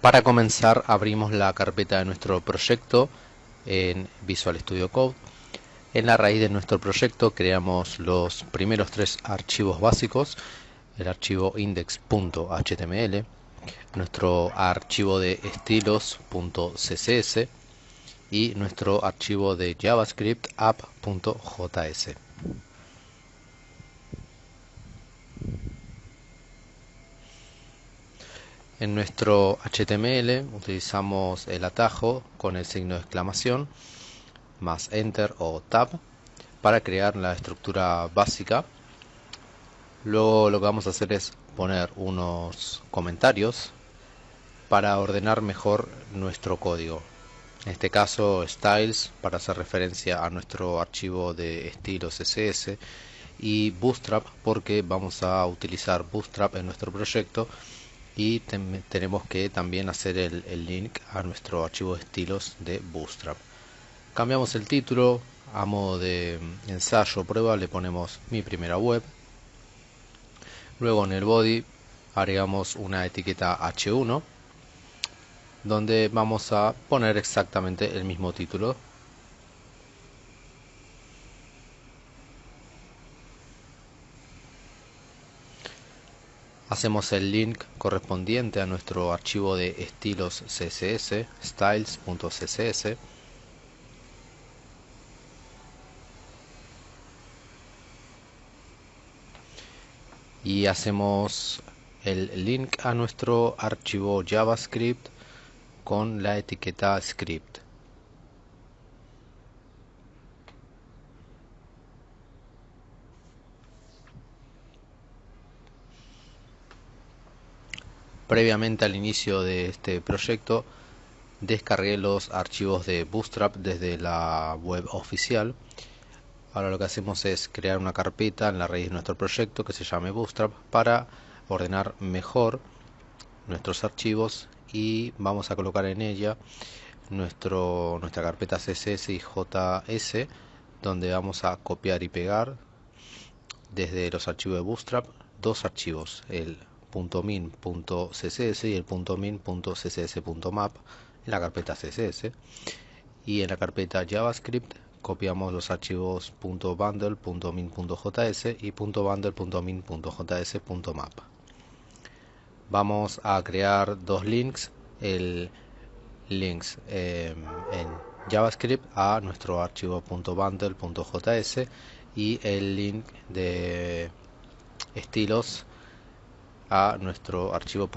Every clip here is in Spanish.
Para comenzar abrimos la carpeta de nuestro proyecto en Visual Studio Code. En la raíz de nuestro proyecto creamos los primeros tres archivos básicos, el archivo index.html, nuestro archivo de estilos.css y nuestro archivo de JavaScript app.js. En nuestro HTML utilizamos el atajo con el signo de exclamación más Enter o Tab para crear la estructura básica. Luego lo que vamos a hacer es poner unos comentarios para ordenar mejor nuestro código. En este caso styles para hacer referencia a nuestro archivo de estilos CSS y Bootstrap porque vamos a utilizar Bootstrap en nuestro proyecto y tenemos que también hacer el, link a nuestro archivo de estilos de Bootstrap. Cambiamos el título, a modo de ensayo prueba le ponemos mi primera web. Luego en el body agregamos una etiqueta H1 donde vamos a poner exactamente el mismo título hacemos el link correspondiente a nuestro archivo de estilos css styles.css y hacemos el link a nuestro archivo javascript con la etiqueta script Previamente al inicio de este proyecto descargué los archivos de Bootstrap desde la web oficial. Ahora lo que hacemos es crear una carpeta en la raíz de nuestro proyecto que se llame Bootstrap para ordenar mejor nuestros archivos y vamos a colocar en ella nuestro, nuestra carpeta CSS y JS donde vamos a copiar y pegar desde los archivos de Bootstrap dos archivos, el .min.css y el .min.css.map en la carpeta css. Y en la carpeta javascript copiamos los archivos .bundle.min.js y .bundle.min.js.map vamos a crear dos links el links em, en javascript a nuestro archivo .bundle.js y el link de estilos a nuestro archivo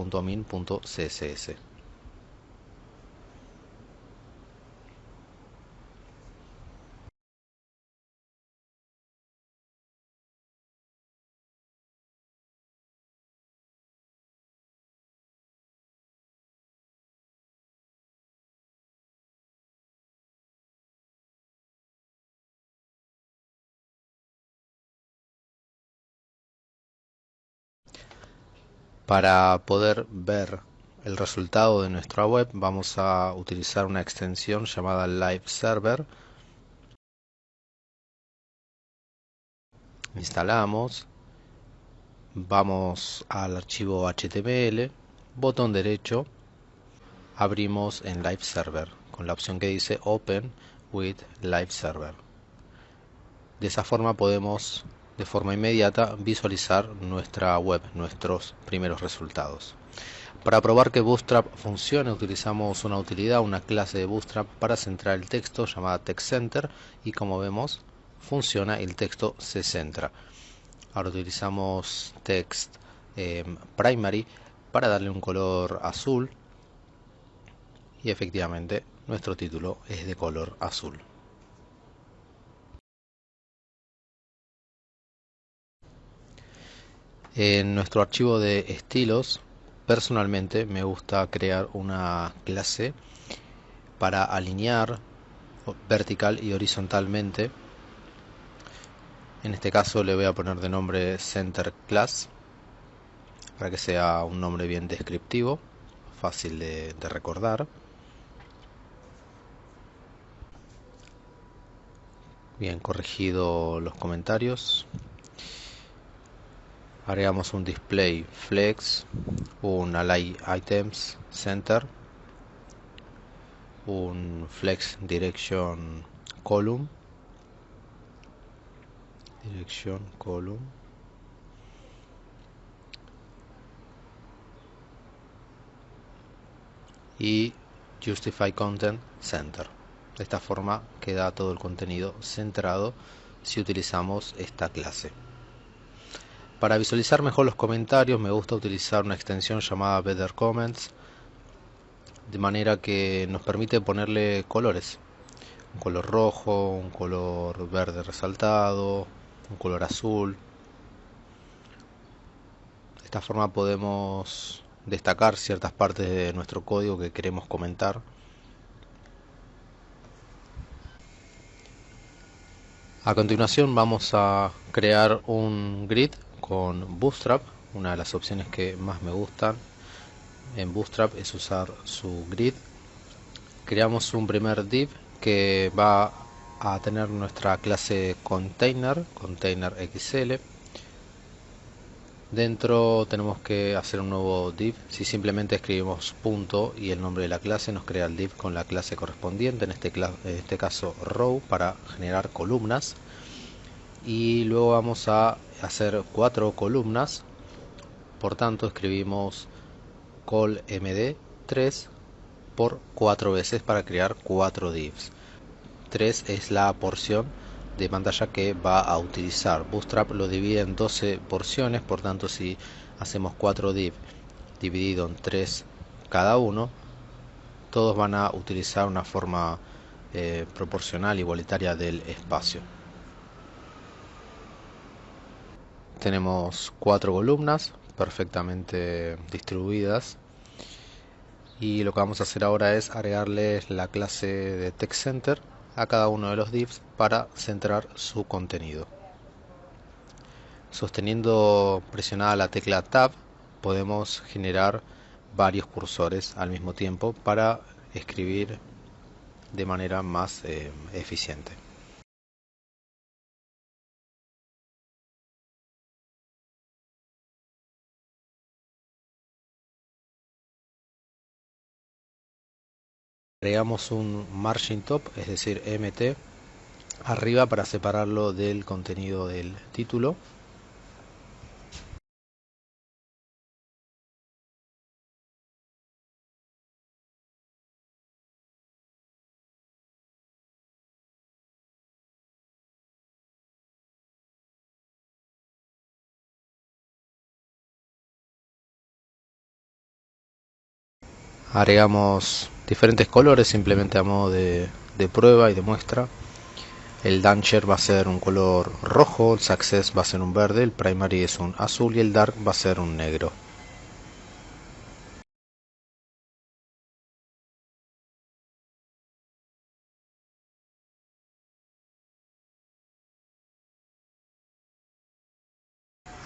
Para poder ver el resultado de nuestra web vamos a utilizar una extensión llamada Live Server. Instalamos, vamos al archivo HTML, botón derecho, abrimos en Live Server con la opción que dice Open with Live Server. De esa forma podemos de forma inmediata visualizar nuestra web, nuestros primeros resultados. Para probar que Bootstrap funcione utilizamos una utilidad, una clase de Bootstrap para centrar el texto llamada TextCenter y como vemos funciona el texto se centra. Ahora utilizamos text em, primary para darle un color azul y efectivamente nuestro título es de color azul. En nuestro archivo de estilos, personalmente me gusta crear una clase para alinear vertical y horizontalmente. En este caso le voy a poner de nombre Center Class para que sea un nombre bien descriptivo, fácil de, de recordar. Bien corregido los comentarios agregamos un display flex, un align items center, un flex direction column, direction column, y justify content center. De esta forma queda todo el contenido centrado si utilizamos esta clase. Para visualizar mejor los comentarios me gusta utilizar una extensión llamada Better Comments de manera que nos permite ponerle colores. Un color rojo, un color verde resaltado, un color azul. De esta forma podemos destacar ciertas partes de nuestro código que queremos comentar. A continuación vamos a crear un grid con Bootstrap, una de las opciones que más me gustan en Bootstrap es usar su grid. Creamos un primer div que va a tener nuestra clase container, container XL. Dentro tenemos que hacer un nuevo div. Si simplemente escribimos punto y el nombre de la clase nos crea el div con la clase correspondiente, en este, este caso row para generar columnas. Y luego vamos a hacer cuatro columnas. Por tanto escribimos call md 3 por cuatro veces para crear cuatro divs. 3 es la porción de pantalla que va a utilizar. Bootstrap lo divide en 12 porciones por tanto si hacemos 4 div dividido en 3 cada uno todos van a utilizar una forma eh, proporcional igualitaria del espacio tenemos cuatro columnas perfectamente distribuidas. Y lo que vamos a hacer ahora es agregarle la clase de text center a cada uno de los divs para centrar su contenido. Sosteniendo presionada la tecla tab podemos generar varios cursores al mismo tiempo para escribir de manera más eh, eficiente agregamos un margin top, es decir, mt, arriba para separarlo del contenido del título. agregamos diferentes colores simplemente a modo de, prueba y de muestra el Dancher va a ser un color rojo, el Success va a ser un verde, el Primary es un azul y el Dark va a ser un negro.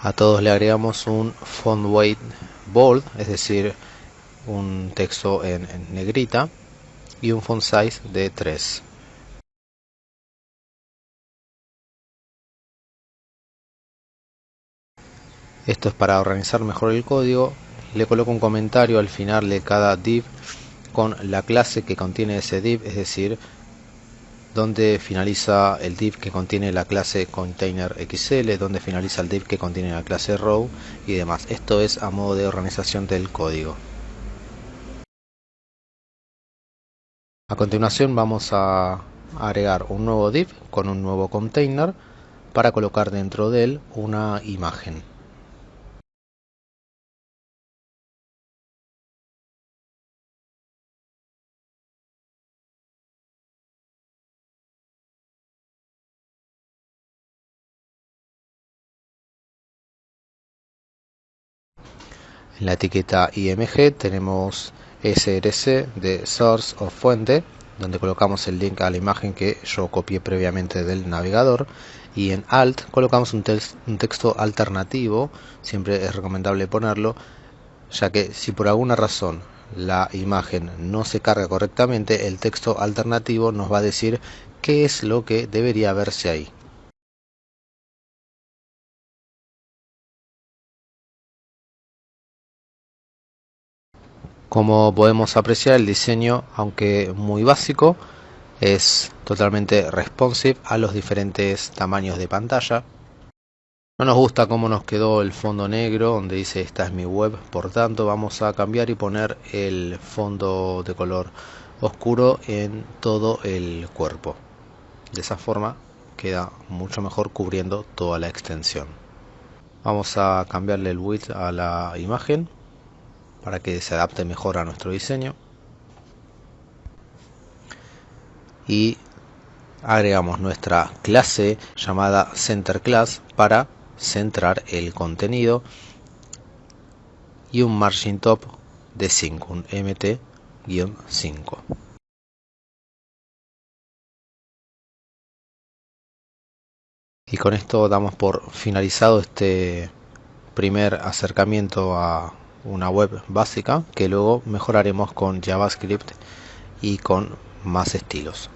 A todos le agregamos un font weight bold, es decir, un texto en, negrita y un font size de 3. Esto es para organizar mejor el código. Le coloco un comentario al final de cada div con la clase que contiene ese div, es decir, donde finaliza el div que contiene la clase container XL, donde finaliza el div que contiene la clase row y demás. Esto es a modo de organización del código. A continuación vamos a agregar un nuevo div con un nuevo container para colocar dentro de él una imagen. En la etiqueta img tenemos src de source o fuente donde colocamos el link a la imagen que yo copié previamente del navegador. Y en alt colocamos un, un texto alternativo siempre es recomendable ponerlo ya que si por alguna razón la imagen no se carga correctamente el texto alternativo nos va a decir qué es lo que debería verse ahí Como podemos apreciar el diseño, aunque muy básico, es totalmente responsive a los diferentes tamaños de pantalla. No nos gusta cómo nos quedó el fondo negro donde dice esta es mi web, por tanto vamos a cambiar y poner el fondo de color oscuro en todo el cuerpo. De esa forma queda mucho mejor cubriendo toda la extensión. Vamos a cambiarle el width a la imagen para que se adapte mejor a nuestro diseño. Y agregamos nuestra clase llamada center class para centrar el contenido y un margin top de 5 un mt-5 y con esto damos por finalizado este primer acercamiento a una web básica que luego mejoraremos con JavaScript y con más estilos.